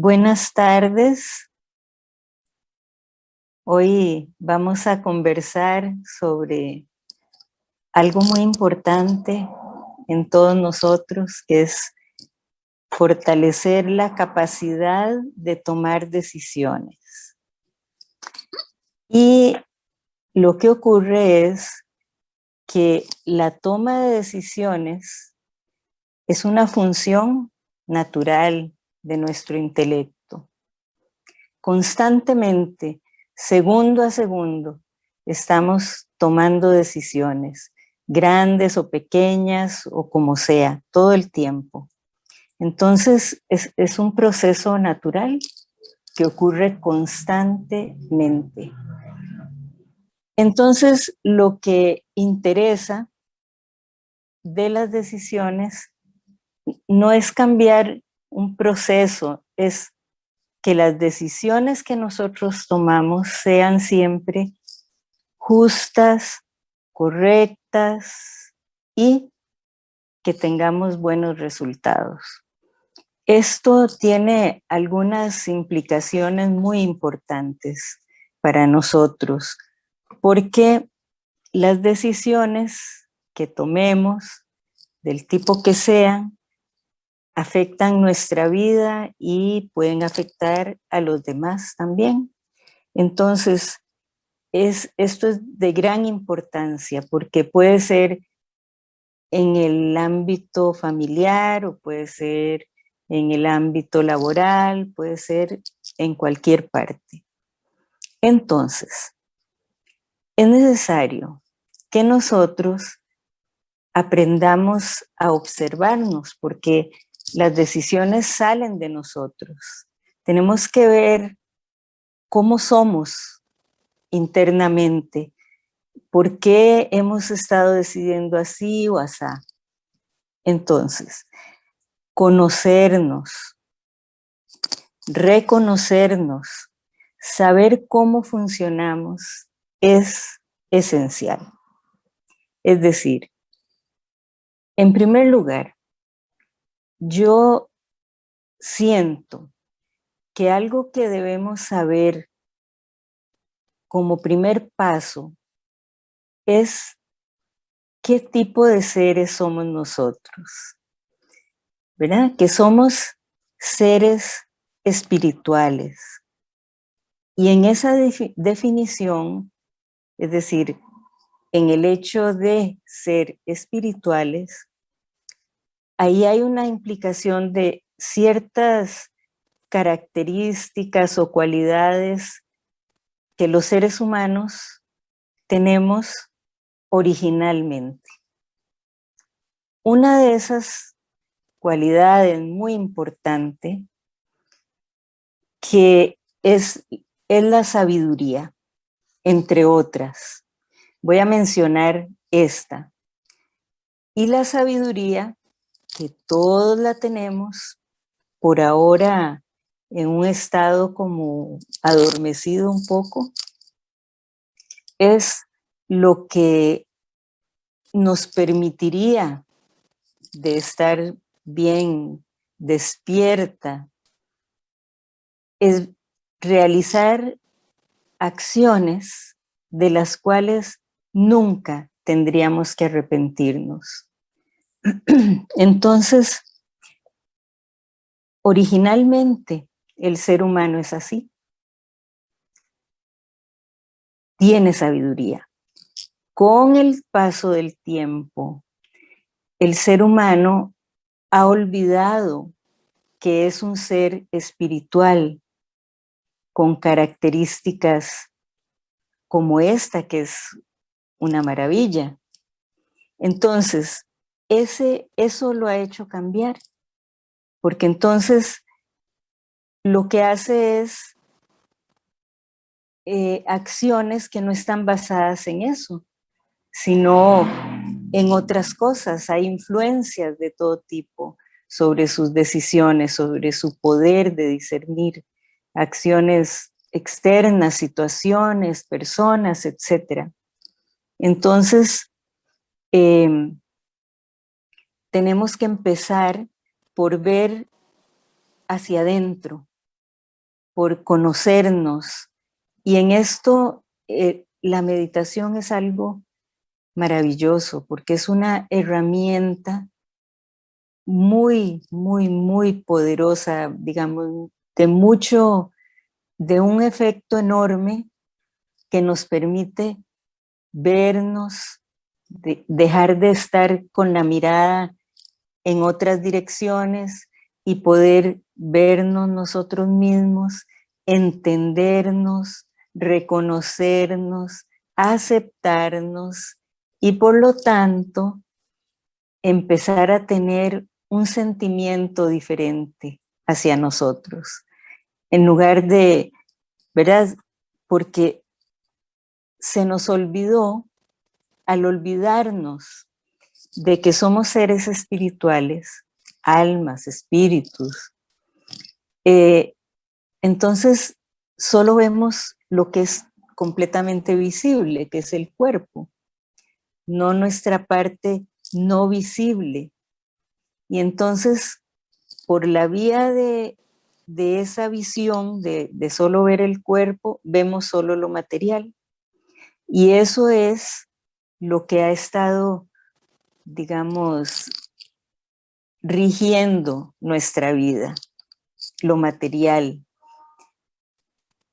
Buenas tardes. Hoy vamos a conversar sobre algo muy importante en todos nosotros, que es fortalecer la capacidad de tomar decisiones. Y lo que ocurre es que la toma de decisiones es una función natural, de nuestro intelecto. Constantemente, segundo a segundo, estamos tomando decisiones, grandes o pequeñas o como sea, todo el tiempo. Entonces, es, es un proceso natural que ocurre constantemente. Entonces, lo que interesa de las decisiones no es cambiar un proceso, es que las decisiones que nosotros tomamos sean siempre justas, correctas y que tengamos buenos resultados. Esto tiene algunas implicaciones muy importantes para nosotros, porque las decisiones que tomemos, del tipo que sean, afectan nuestra vida y pueden afectar a los demás también. Entonces, es, esto es de gran importancia porque puede ser en el ámbito familiar o puede ser en el ámbito laboral, puede ser en cualquier parte. Entonces, es necesario que nosotros aprendamos a observarnos porque las decisiones salen de nosotros. Tenemos que ver cómo somos internamente, por qué hemos estado decidiendo así o así. Entonces, conocernos, reconocernos, saber cómo funcionamos es esencial. Es decir, en primer lugar, yo siento que algo que debemos saber como primer paso es qué tipo de seres somos nosotros, ¿verdad? Que somos seres espirituales. Y en esa definición, es decir, en el hecho de ser espirituales, ahí hay una implicación de ciertas características o cualidades que los seres humanos tenemos originalmente. Una de esas cualidades muy importante que es, es la sabiduría, entre otras. Voy a mencionar esta. Y la sabiduría que todos la tenemos, por ahora en un estado como adormecido un poco, es lo que nos permitiría de estar bien despierta, es realizar acciones de las cuales nunca tendríamos que arrepentirnos. Entonces, originalmente el ser humano es así. Tiene sabiduría. Con el paso del tiempo, el ser humano ha olvidado que es un ser espiritual con características como esta, que es una maravilla. Entonces, ese, eso lo ha hecho cambiar, porque entonces lo que hace es eh, acciones que no están basadas en eso, sino en otras cosas, hay influencias de todo tipo sobre sus decisiones, sobre su poder de discernir acciones externas, situaciones, personas, etc. Entonces, em, tenemos que empezar por ver hacia adentro, por conocernos. Y en esto eh, la meditación es algo maravilloso porque es una herramienta muy, muy, muy poderosa, digamos, de mucho, de un efecto enorme que nos permite vernos, dejar de estar con la mirada en otras direcciones y poder vernos nosotros mismos, entendernos, reconocernos, aceptarnos y por lo tanto empezar a tener un sentimiento diferente hacia nosotros. En lugar de, ¿verdad? Porque se nos olvidó, al olvidarnos de que somos seres espirituales, almas, espíritus, eh, entonces solo vemos lo que es completamente visible, que es el cuerpo, no nuestra parte no visible. Y entonces, por la vía de, esa visión de, de solo ver el cuerpo, vemos solo lo material. Y eso es lo que ha estado, digamos, rigiendo nuestra vida, lo material.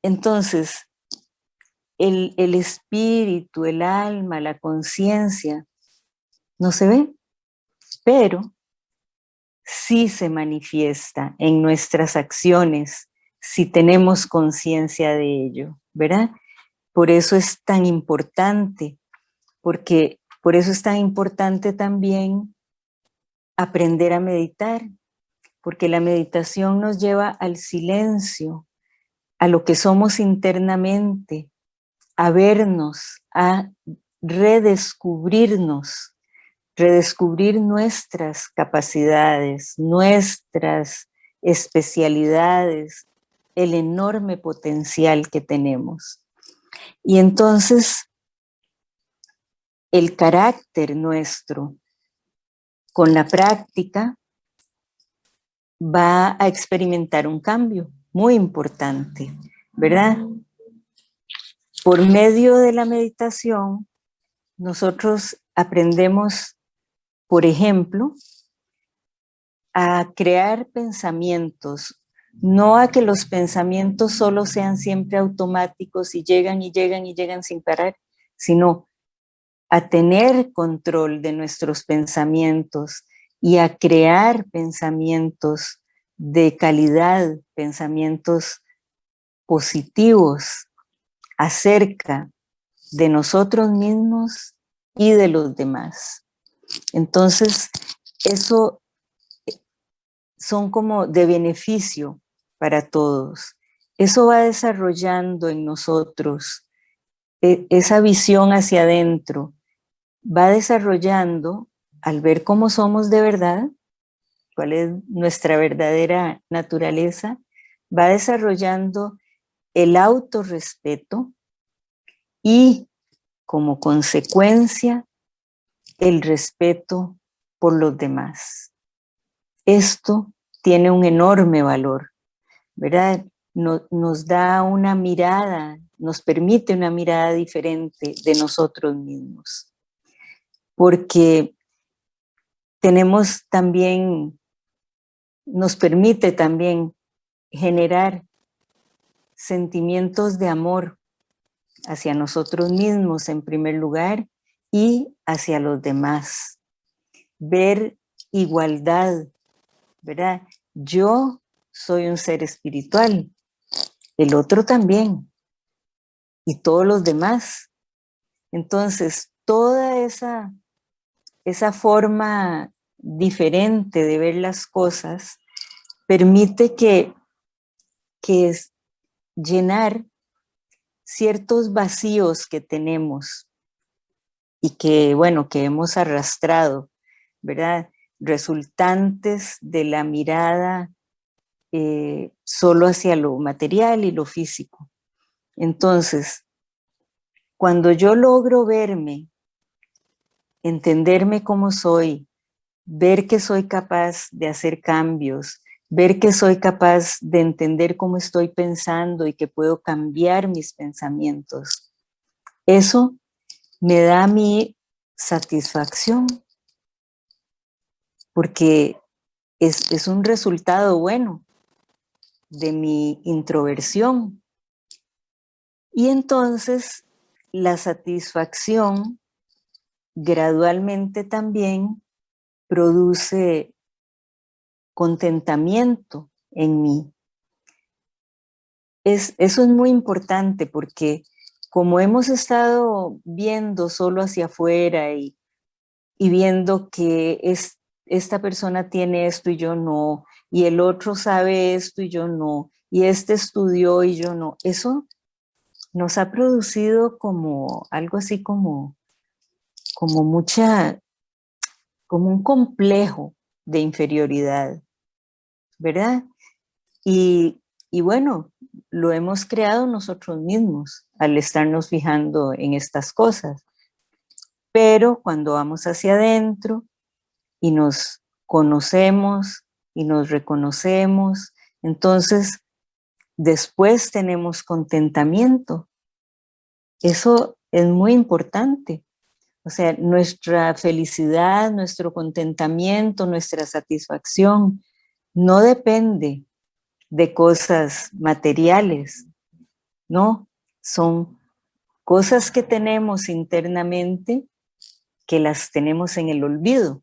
Entonces, el, el espíritu, el alma, la conciencia, no se ve, pero sí se manifiesta en nuestras acciones si tenemos conciencia de ello, ¿verdad? Por eso es tan importante, porque por eso es tan importante también aprender a meditar, porque la meditación nos lleva al silencio, a lo que somos internamente, a vernos, a redescubrirnos, redescubrir nuestras capacidades, nuestras especialidades, el enorme potencial que tenemos. Y entonces, el carácter nuestro, con la práctica, va a experimentar un cambio muy importante, ¿verdad? Por medio de la meditación, nosotros aprendemos, por ejemplo, a crear pensamientos no a que los pensamientos solo sean siempre automáticos y llegan y llegan y llegan sin parar, sino a tener control de nuestros pensamientos y a crear pensamientos de calidad, pensamientos positivos acerca de nosotros mismos y de los demás. Entonces, eso son como de beneficio para todos. Eso va desarrollando en nosotros e, esa visión hacia adentro, va desarrollando al ver cómo somos de verdad, cuál es nuestra verdadera naturaleza, va desarrollando el autorrespeto y como consecuencia el respeto por los demás. Esto tiene un enorme valor ¿verdad? nos da una mirada, nos permite una mirada diferente de nosotros mismos. Porque tenemos también, nos permite también generar sentimientos de amor hacia nosotros mismos en primer lugar y hacia los demás. Ver igualdad, ¿verdad? Yo soy un ser espiritual, el otro también, y todos los demás. Entonces, toda esa, esa forma diferente de ver las cosas permite que, que es llenar ciertos vacíos que tenemos y que, bueno, que hemos arrastrado, ¿verdad? Resultantes de la mirada eh, solo hacia lo material y lo físico. Entonces, cuando yo logro verme, entenderme como soy, ver que soy capaz de hacer cambios, ver que soy capaz de entender cómo estoy pensando y que puedo cambiar mis pensamientos. Eso me da mi satisfacción, porque es, es un resultado bueno de mi introversión. Y entonces la satisfacción gradualmente también produce contentamiento en mí. Es, eso es muy importante porque como hemos estado viendo solo hacia afuera y, y viendo que es, esta persona tiene esto y yo no, y el otro sabe esto y yo no, y este estudió y yo no, eso nos ha producido como algo así como, como mucha, como un complejo de inferioridad. ¿verdad? Y, bueno, lo hemos creado nosotros mismos al estarnos fijando en estas cosas. Pero cuando vamos hacia adentro y nos conocemos y nos reconocemos, entonces después tenemos contentamiento. Eso es muy importante. O sea, nuestra felicidad, nuestro contentamiento, nuestra satisfacción no depende de cosas materiales, ¿no? Son cosas que tenemos internamente que las tenemos en el olvido.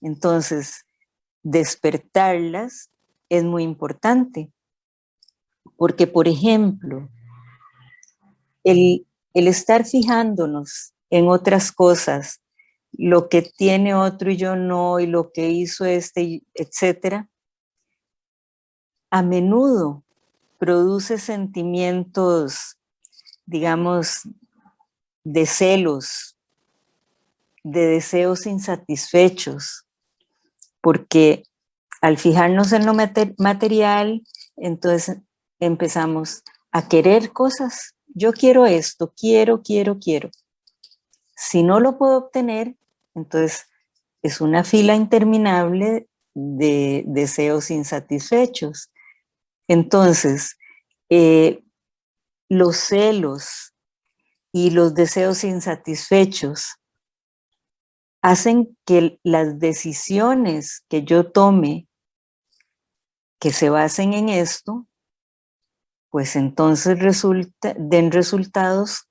Entonces, despertarlas es muy importante. Porque, por ejemplo, el, el estar fijándonos en otras cosas lo que tiene otro y yo no, y lo que hizo este, etcétera, a menudo produce sentimientos, digamos, de celos, de deseos insatisfechos, porque al fijarnos en lo material, entonces empezamos a querer cosas. Yo quiero esto, quiero, quiero, quiero. Si no lo puedo obtener, entonces, es una fila interminable de deseos insatisfechos. Entonces, eh, los celos y los deseos insatisfechos hacen que las decisiones que yo tome que se basen en esto, pues entonces den resultados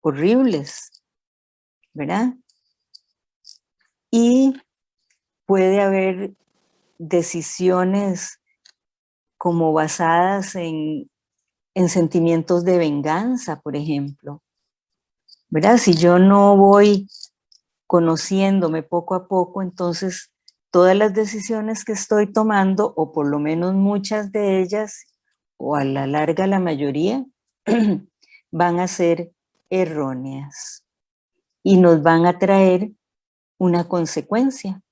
horribles, ¿verdad? y puede haber decisiones como basadas en, sentimientos de venganza, por ejemplo. ¿Verdad? Si yo no voy conociéndome poco a poco, entonces todas las decisiones que estoy tomando, o por lo menos muchas de ellas, o a la larga la mayoría, van a ser erróneas y nos van a traer una consecuencia,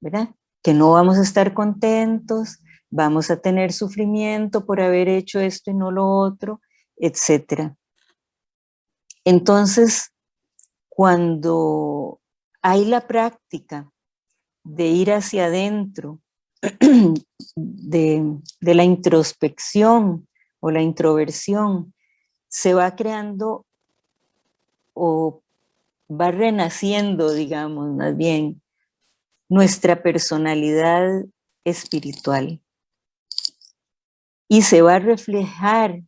¿verdad? Que no vamos a estar contentos, vamos a tener sufrimiento por haber hecho esto y no lo otro, etc. Entonces, cuando hay la práctica de ir hacia adentro, de, de la introspección o la introversión, se va creando o va renaciendo, digamos, más bien, nuestra personalidad espiritual. Y se va a reflejar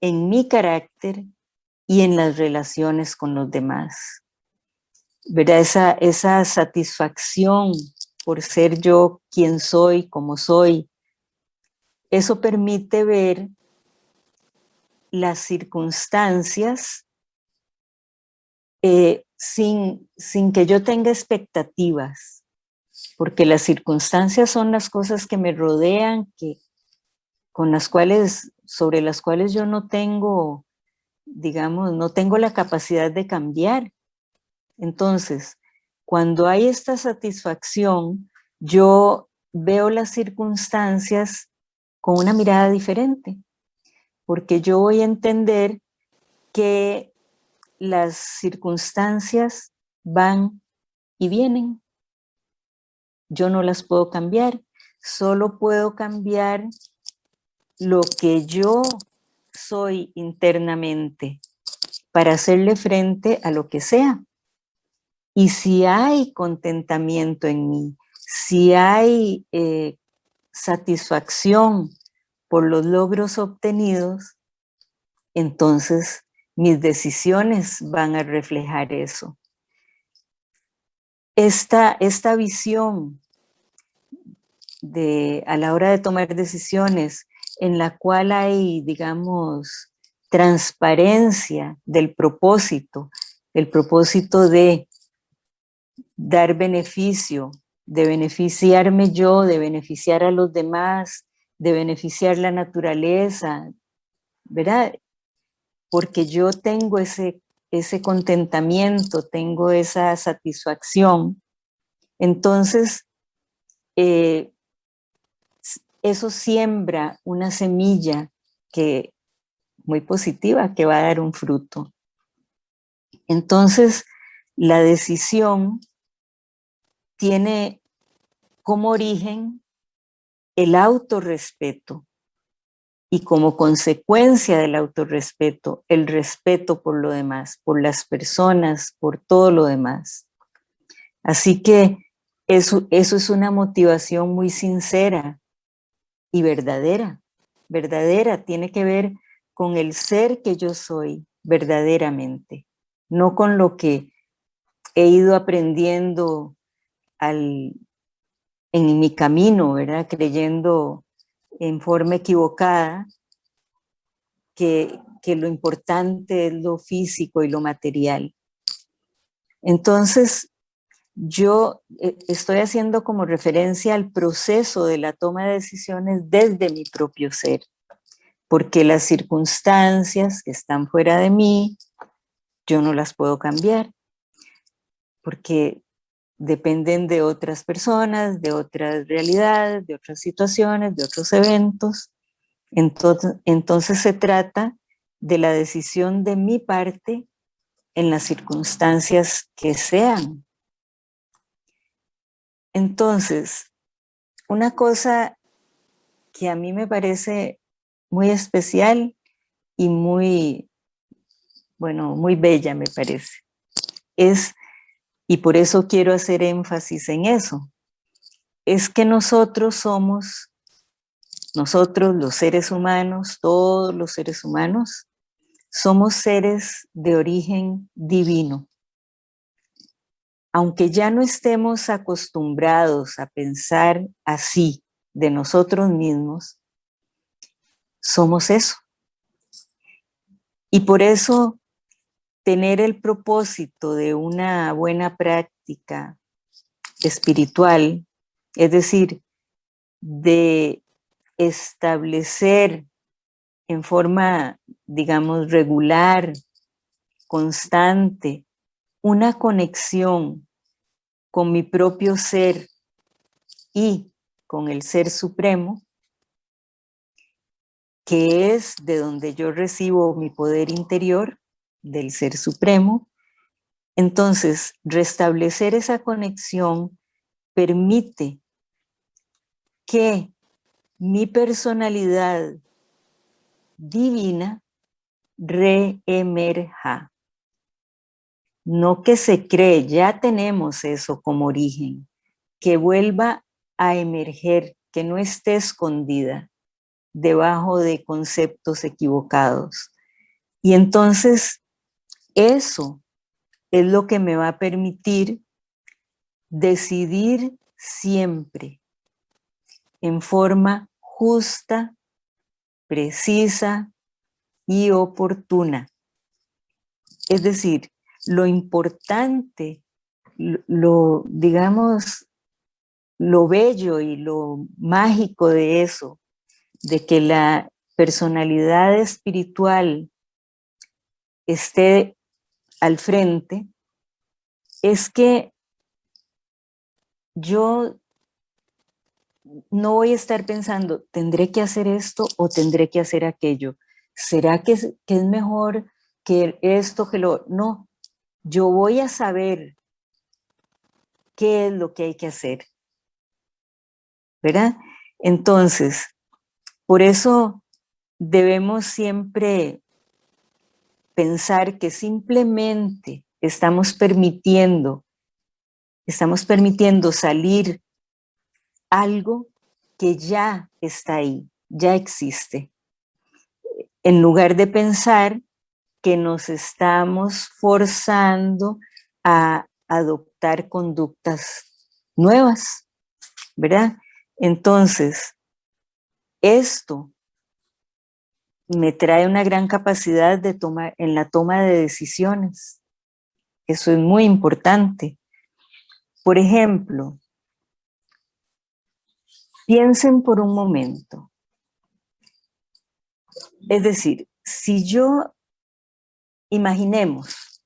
en mi carácter y en las relaciones con los demás. ¿Verdad? Esa, esa satisfacción por ser yo quien soy, como soy, eso permite ver las circunstancias eh, sin, sin que yo tenga expectativas, porque las circunstancias son las cosas que me rodean, que, con las cuales, sobre las cuales yo no tengo, digamos, no tengo la capacidad de cambiar. Entonces, cuando hay esta satisfacción, yo veo las circunstancias con una mirada diferente, porque yo voy a entender que las circunstancias van y vienen, yo no las puedo cambiar, solo puedo cambiar lo que yo soy internamente para hacerle frente a lo que sea. Y si hay contentamiento en mí, si hay eh, satisfacción por los logros obtenidos, entonces mis decisiones van a reflejar eso. Esta, esta visión de, a la hora de tomar decisiones en la cual hay, digamos, transparencia del propósito, el propósito de dar beneficio, de beneficiarme yo, de beneficiar a los demás, de beneficiar la naturaleza, ¿verdad? Porque yo tengo ese, ese contentamiento, tengo esa satisfacción, entonces eh, eso siembra una semilla que muy positiva que va a dar un fruto. Entonces, la decisión tiene como origen el autorrespeto y como consecuencia del autorrespeto, el respeto por lo demás, por las personas, por todo lo demás. Así que eso, eso es una motivación muy sincera y verdadera. Verdadera tiene que ver con el ser que yo soy verdaderamente, no con lo que he ido aprendiendo en mi camino, ¿verdad? Creyendo en forma equivocada que, que lo importante es lo físico y lo material. Entonces, yo eh, estoy haciendo como referencia al proceso de la toma de decisiones desde mi propio ser, porque las circunstancias que están fuera de mí, yo no las puedo cambiar, porque dependen de otras personas, de otras realidades, de otras situaciones, de otros eventos. Entonces, se trata de la decisión de mi parte en las circunstancias que sean. Entonces, una cosa que a mí me parece muy especial y muy, bueno, muy bella me parece, es y por eso quiero hacer énfasis en eso. Es que nosotros somos, nosotros los seres humanos, todos los seres humanos, somos seres de origen divino. Aunque ya no estemos acostumbrados a pensar así de nosotros mismos, somos eso. Y por eso tener el propósito de una buena práctica espiritual, es decir, de establecer en forma, digamos, regular, constante, una conexión con mi propio ser y con el Ser Supremo, que es de donde yo recibo mi poder interior, del Ser Supremo. Entonces, restablecer esa conexión permite que mi personalidad divina reemerja. No que se cree, ya tenemos eso como origen, que vuelva a emerger, que no esté escondida debajo de conceptos equivocados. Y entonces eso es lo que me va a permitir decidir siempre en forma justa, precisa y oportuna. Es decir, lo importante, lo, digamos, lo bello y lo mágico de eso, de que la personalidad espiritual esté al frente, es que yo no voy a estar pensando, tendré que hacer esto o tendré que hacer aquello. ¿Será que es, que es mejor que esto que lo...? No, yo voy a saber qué es lo que hay que hacer. ¿verdad? Entonces, por eso debemos siempre pensar que simplemente estamos permitiendo, estamos permitiendo salir algo que ya está ahí, ya existe. En lugar de pensar que nos estamos forzando a adoptar conductas nuevas, ¿verdad? Entonces, esto me trae una gran capacidad de tomar, en la toma de decisiones. Eso es muy importante. Por ejemplo, piensen por un momento. Es decir, si yo, imaginemos,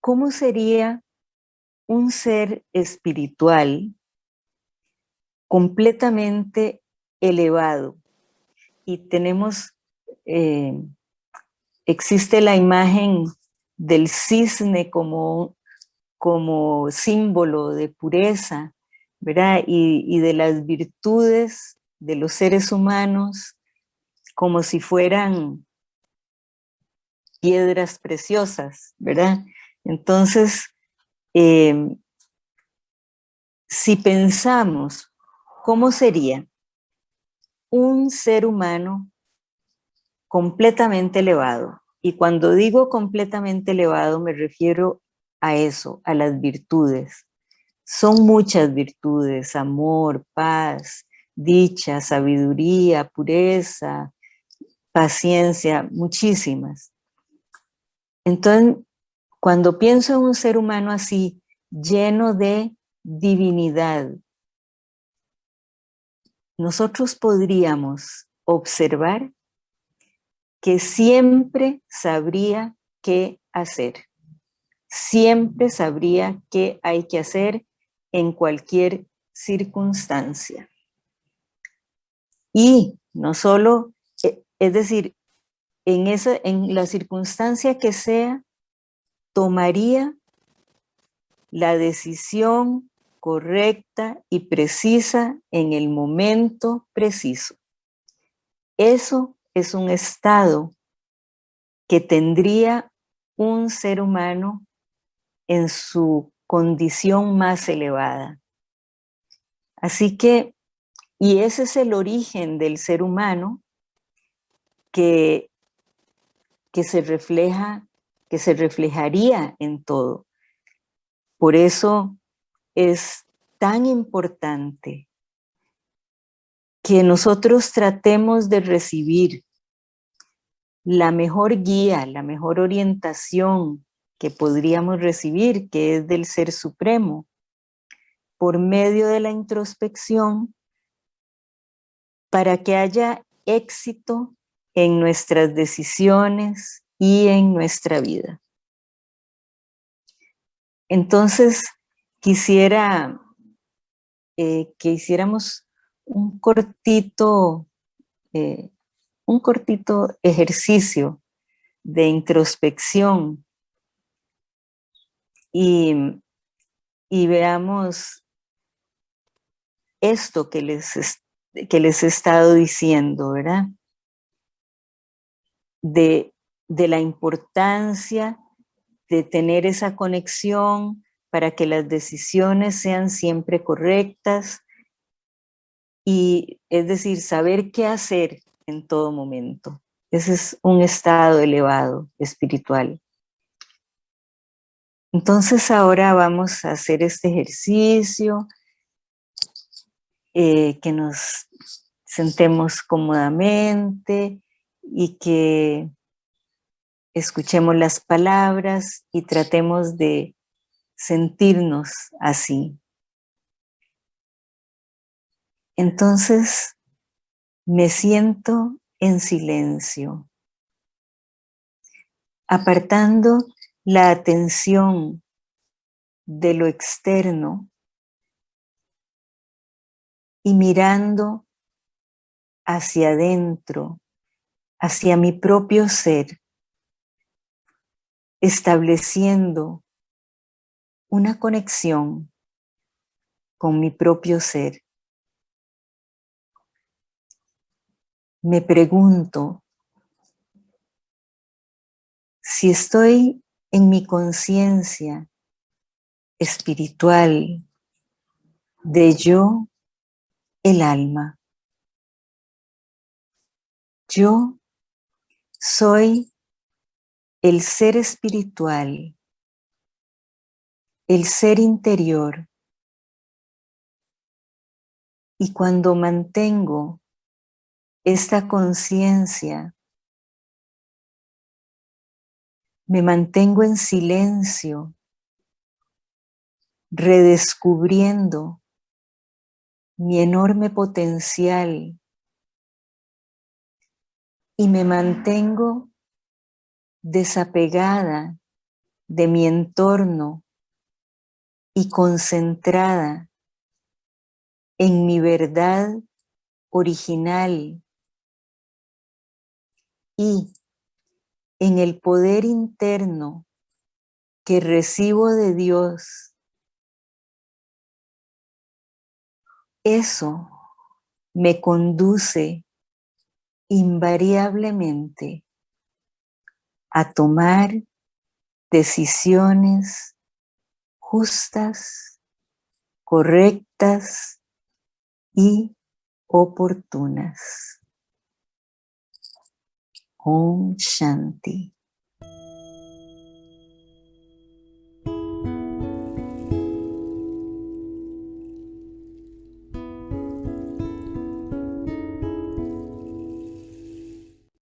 ¿cómo sería un ser espiritual completamente elevado? Y tenemos eh, existe la imagen del cisne como, como símbolo de pureza, ¿verdad? Y, y de las virtudes de los seres humanos como si fueran piedras preciosas, ¿verdad? Entonces, eh, si pensamos, ¿cómo sería un ser humano completamente elevado. Y cuando digo completamente elevado me refiero a eso, a las virtudes. Son muchas virtudes, amor, paz, dicha, sabiduría, pureza, paciencia, muchísimas. Entonces, cuando pienso en un ser humano así, lleno de divinidad, nosotros podríamos observar que siempre sabría qué hacer. Siempre sabría qué hay que hacer en cualquier circunstancia. Y no solo, eh, es decir, en, esa, en la circunstancia que sea, tomaría la decisión correcta y precisa en el momento preciso. Eso es un estado que tendría un ser humano en su condición más elevada. Así que, y ese es el origen del ser humano que, que se refleja, que se reflejaría en todo. Por eso es tan importante que nosotros tratemos de recibir la mejor guía, la mejor orientación que podríamos recibir, que es del Ser Supremo, por medio de la introspección, para que haya éxito en nuestras decisiones y en nuestra vida. Entonces, quisiera eh, que hiciéramos un cortito eh, un cortito ejercicio de introspección y, veamos esto que les, que les he estado diciendo, ¿verdad? De, de la importancia de tener esa conexión para que las decisiones sean siempre correctas y es decir, saber qué hacer en todo momento. Ese es un estado elevado, espiritual. Entonces ahora vamos a hacer este ejercicio, eh, que nos sentemos cómodamente y que escuchemos las palabras y tratemos de sentirnos así. Entonces, me siento en silencio, apartando la atención de lo externo y mirando hacia adentro, hacia mi propio ser, estableciendo una conexión con mi propio ser, me pregunto si estoy en mi conciencia espiritual de yo, el alma. Yo soy el ser espiritual, el ser interior. Y cuando mantengo esta conciencia, me mantengo en silencio, redescubriendo mi enorme potencial y me mantengo desapegada de mi entorno y concentrada en mi verdad original y en el poder interno que recibo de Dios, eso me conduce invariablemente a tomar decisiones justas, correctas y oportunas. Om Shanti.